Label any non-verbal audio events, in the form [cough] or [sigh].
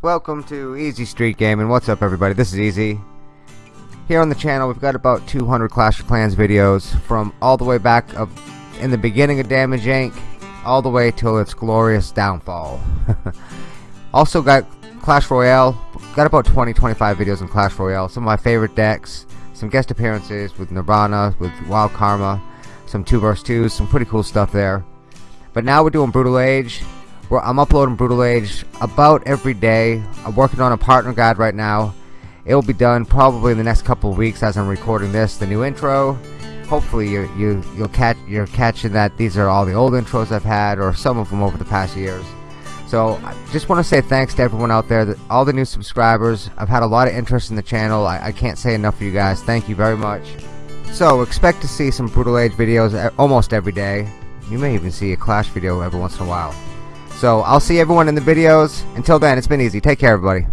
Welcome to Easy Street Gaming. What's up everybody? This is Easy. Here on the channel we've got about 200 Clash of Clans videos from all the way back of in the beginning of Damage Inc. all the way till its glorious downfall. [laughs] also got Clash Royale. Got about 20-25 videos on Clash Royale. Some of my favorite decks. Some guest appearances with Nirvana, with Wild Karma. Some 2 vs 2s. Some pretty cool stuff there. But now we're doing Brutal Age. We're, I'm uploading Brutal Age about every day. I'm working on a partner guide right now. It will be done probably in the next couple weeks as I'm recording this. The new intro. Hopefully you you you'll catch you're catching that these are all the old intros I've had or some of them over the past years. So I just want to say thanks to everyone out there, all the new subscribers. I've had a lot of interest in the channel. I, I can't say enough for you guys. Thank you very much. So expect to see some Brutal Age videos uh, almost every day. You may even see a Clash video every once in a while. So I'll see everyone in the videos. Until then, it's been easy. Take care, everybody.